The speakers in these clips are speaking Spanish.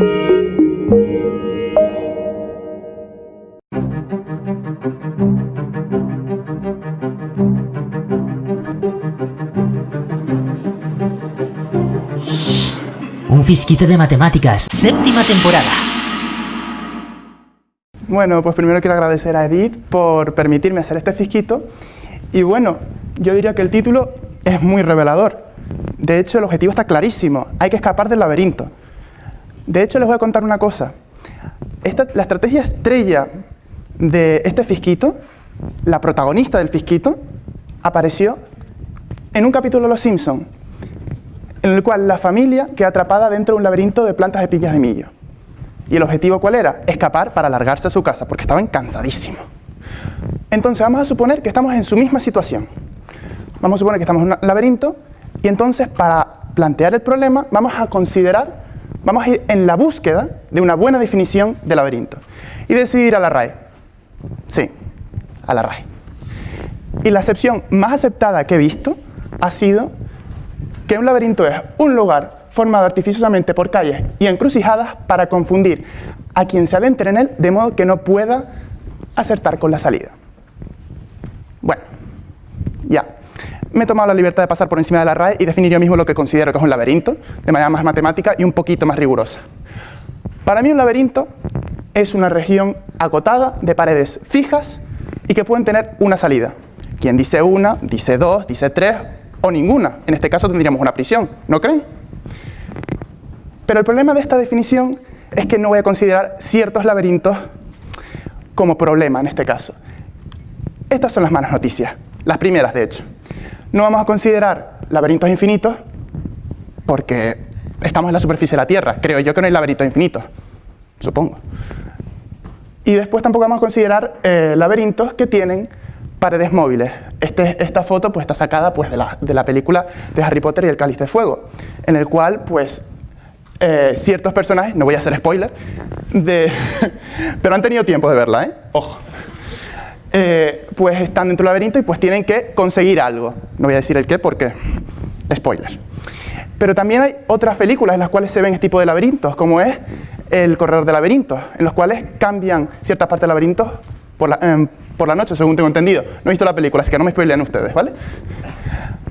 Un fisquito de matemáticas, séptima temporada. Bueno, pues primero quiero agradecer a Edith por permitirme hacer este fisquito. Y bueno, yo diría que el título es muy revelador. De hecho, el objetivo está clarísimo. Hay que escapar del laberinto. De hecho, les voy a contar una cosa. la estrategia estrella de este fisquito, la protagonista del fisquito, apareció en un capítulo de Los Simpsons, en el cual la familia queda atrapada dentro de un laberinto de plantas de piñas de millo. ¿Y el objetivo cuál era? Escapar para largarse a su casa, porque estaban cansadísimos. Entonces vamos a suponer que estamos en su misma situación. Vamos a suponer que estamos en un laberinto y entonces para plantear el problema vamos a considerar, vamos a ir en la búsqueda de una buena definición de laberinto. Y decidir a la RAE. Sí, a la RAE. Y la acepción más aceptada que he visto ha sido que un laberinto es un lugar formado artificiosamente por calles y encrucijadas para confundir a quien se adentre en él de modo que no pueda acertar con la salida. Bueno, ya. Me he tomado la libertad de pasar por encima de la RAE y definir yo mismo lo que considero que es un laberinto, de manera más matemática y un poquito más rigurosa. Para mí un laberinto es una región acotada de paredes fijas y que pueden tener una salida. Quien dice una, dice dos, dice tres o ninguna. En este caso tendríamos una prisión, ¿no creen? Pero el problema de esta definición es que no voy a considerar ciertos laberintos como problema en este caso. Estas son las malas noticias, las primeras de hecho. No vamos a considerar laberintos infinitos porque estamos en la superficie de la Tierra. Creo yo que no hay laberintos infinitos, supongo. Y después tampoco vamos a considerar eh, laberintos que tienen paredes móviles. Este, esta foto pues, está sacada pues, de, la, de, la, película de Harry Potter y el Cáliz de Fuego, en el cual pues, eh, ciertos personajes, no voy a hacer spoiler, pero han tenido tiempo de verla, ¿eh? Ojo. Eh, pues están dentro del laberinto y pues tienen que conseguir algo. No voy a decir el qué porque spoiler. Pero también hay otras películas en las cuales se ven este tipo de laberintos, como es El Corredor de Laberintos, en los cuales cambian ciertas partes del laberinto por la, em, por la noche, según tengo entendido. No he visto la película, así que no me spoileen ustedes, ¿vale?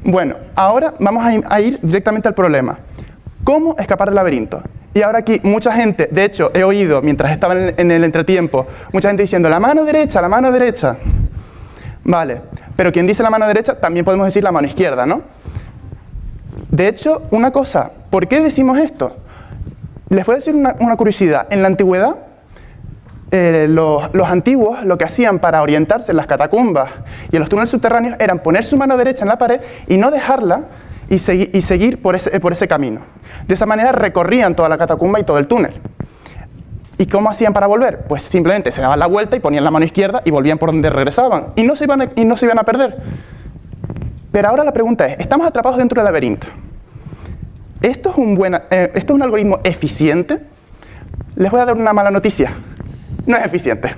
Bueno, ahora vamos a ir directamente al problema. ¿Cómo escapar del laberinto? Y ahora aquí mucha gente, de hecho he oído mientras estaba en el entretiempo, mucha gente diciendo la mano derecha, la mano derecha. Vale, pero quien dice la mano derecha también podemos decir la mano izquierda, ¿no? De hecho, una cosa, ¿por qué decimos esto? Les voy a decir una, curiosidad. En la antigüedad eh, los, antiguos lo que hacían para orientarse en las catacumbas y en los túneles subterráneos eran poner su mano derecha en la pared y no dejarla y, seguir por ese, camino. De esa manera recorrían toda la catacumba y todo el túnel. ¿Y cómo hacían para volver? Pues simplemente se daban la vuelta y ponían la mano izquierda y volvían por donde regresaban. Y no se iban a, perder. Pero ahora la pregunta es, estamos atrapados dentro del laberinto. ¿Esto es un, eh, ¿Esto es un algoritmo eficiente? Les voy a dar una mala noticia no es eficiente.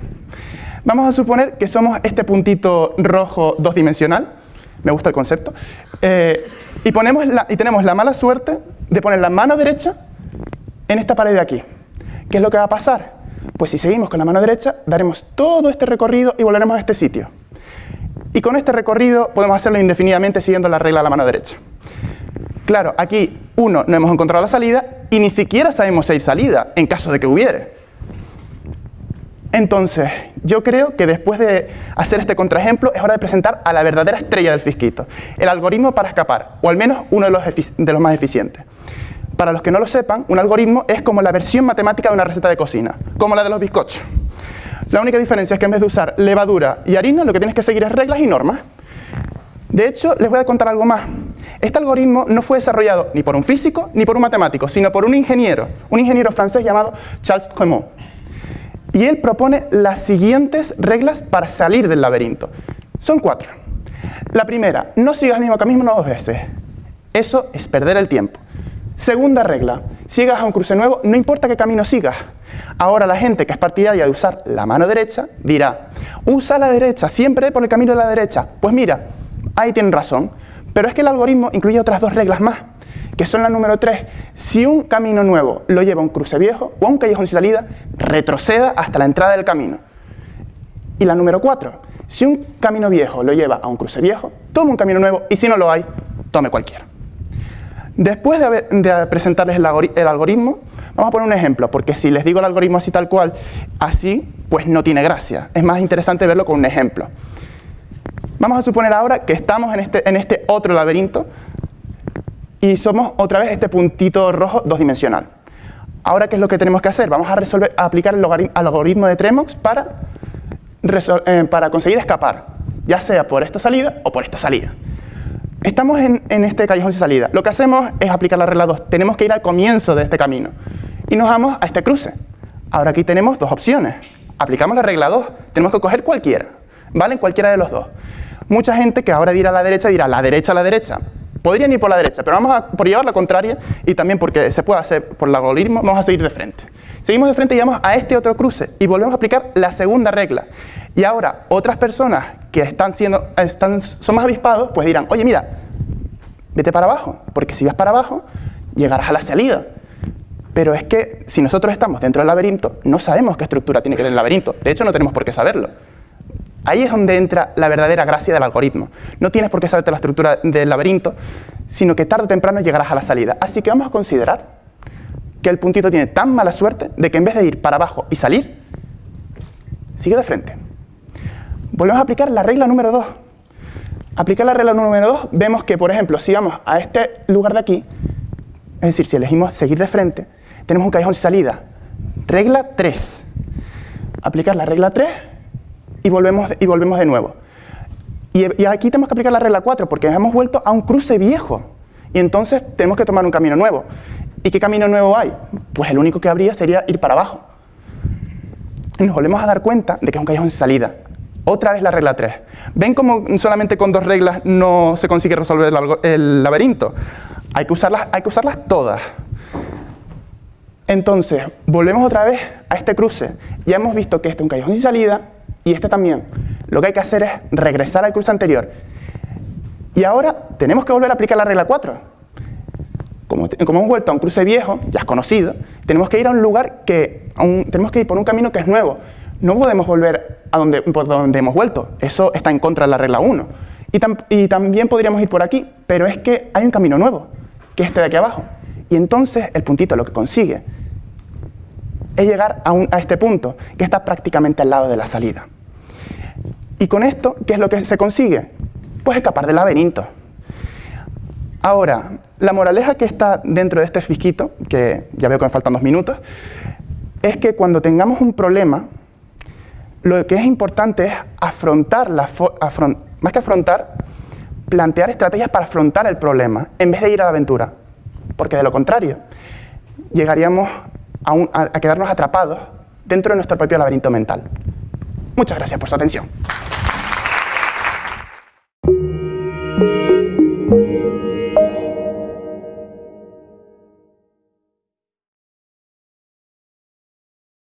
Vamos a suponer que somos este puntito rojo dos dimensional, me gusta el concepto, eh, y, ponemos y tenemos la mala suerte de poner la mano derecha en esta pared de aquí. ¿Qué es lo que va a pasar? Pues si seguimos con la mano derecha, daremos todo este recorrido y volveremos a este sitio. Y con este recorrido podemos hacerlo indefinidamente siguiendo la regla de la mano derecha. Claro, aquí, uno, no hemos encontrado la salida y ni siquiera sabemos si hay salida, en caso de que hubiere. Entonces, yo creo que después de hacer este contraejemplo es hora de presentar a la verdadera estrella del fisquito, el algoritmo para escapar, o al menos uno de los, de los más eficientes. Para los que no lo sepan, un algoritmo es como la versión matemática de una receta de cocina, como la de los bizcochos. La única diferencia es que en vez de usar levadura y harina, lo que tienes que seguir es reglas y normas. De hecho, les voy a contar algo más. Este algoritmo no fue desarrollado ni por un físico ni por un matemático, sino por un ingeniero, un ingeniero francés llamado Charles Tremont. Y él propone las siguientes reglas para salir del laberinto. Son cuatro. La primera, no sigas el mismo camino dos veces. Eso es perder el tiempo. Segunda regla, si llegas a un cruce nuevo, no importa qué camino sigas. Ahora la gente que es partidaria de usar la mano derecha dirá, usa la derecha, siempre por el camino de la derecha. Pues mira, ahí tienen razón, pero es que el algoritmo incluye otras dos reglas más. Que son la número 3. Si un camino nuevo lo lleva a un cruce viejo o a un callejón sin salida, retroceda hasta la entrada del camino. Y la número 4. Si un camino viejo lo lleva a un cruce viejo, tome un camino nuevo y si no lo hay, tome cualquiera. Después de, presentarles el, algoritmo, vamos a poner un ejemplo, porque si les digo el algoritmo así tal cual, así, pues no tiene gracia. Es más interesante verlo con un ejemplo. Vamos a suponer ahora que estamos en este, en este otro laberinto y somos otra vez este puntito rojo dos dimensional. Ahora, ¿qué es lo que tenemos que hacer? Vamos a, resolver, aplicar el algoritmo de Tremox para, eh, para conseguir escapar, ya sea por esta salida o por esta salida. Estamos en, este callejón sin salida. Lo que hacemos es aplicar la regla 2. Tenemos que ir al comienzo de este camino. Y nos vamos a este cruce. Ahora aquí tenemos dos opciones. Aplicamos la regla 2. Tenemos que coger cualquiera. ¿Vale? Cualquiera de los dos. Mucha gente que ahora dirá a la derecha dirá la derecha la derecha. Podrían ir por la derecha, pero vamos a por llevar la contraria y también porque se puede hacer por el algoritmo, vamos a seguir de frente. Seguimos de frente y vamos a este otro cruce y volvemos a aplicar la segunda regla. Y ahora, otras personas que están siendo, están, son más avispados, pues dirán, oye, mira, vete para abajo, porque si vas para abajo, llegarás a la salida. Pero es que si nosotros estamos dentro del laberinto, no sabemos qué estructura tiene que tener el laberinto. De hecho, no tenemos por qué saberlo. Ahí es donde entra la verdadera gracia del algoritmo. No tienes por qué saberte la estructura del laberinto, sino que tarde o temprano llegarás a la salida. Así que vamos a considerar que el puntito tiene tan mala suerte de que en vez de ir para abajo y salir, sigue de frente. Volvemos a aplicar la regla número 2. Aplicar la regla número 2, vemos que, por ejemplo, si vamos a este lugar de aquí, es decir, si elegimos seguir de frente, tenemos un callejón salida. Regla 3. Aplicar la regla 3 y volvemos, y volvemos de nuevo. Y, aquí tenemos que aplicar la regla 4 porque hemos vuelto a un cruce viejo. Y entonces tenemos que tomar un camino nuevo. ¿Y qué camino nuevo hay? Pues el único que habría sería ir para abajo. Nos volvemos a dar cuenta de que es un callejón sin salida. Otra vez la regla 3. ¿Ven cómo solamente con dos reglas no se consigue resolver el, laberinto? Hay que, usarlas, hay que usarlas todas. Entonces, volvemos otra vez a este cruce. Ya hemos visto que este es un callejón sin salida y este también. Lo que hay que hacer es regresar al cruce anterior. Y ahora tenemos que volver a aplicar la regla 4. Como, hemos vuelto a un cruce viejo, ya es conocido, tenemos que ir a un lugar que, tenemos que ir por un camino que es nuevo. No podemos volver a donde, por donde hemos vuelto. Eso está en contra de la regla 1. Y, también podríamos ir por aquí, pero es que hay un camino nuevo, que es este de aquí abajo. Y entonces el puntito lo que consigue es llegar a, a este punto, que está prácticamente al lado de la salida. Y con esto, ¿qué es lo que se consigue? Pues escapar del laberinto. Ahora, la moraleja que está dentro de este fisquito, que ya veo que me faltan dos minutos, es que cuando tengamos un problema, lo que es importante es afrontar, la más que afrontar, plantear estrategias para afrontar el problema, en vez de ir a la aventura. Porque de lo contrario, llegaríamos a, quedarnos atrapados dentro de nuestro propio laberinto mental. Muchas gracias por su atención.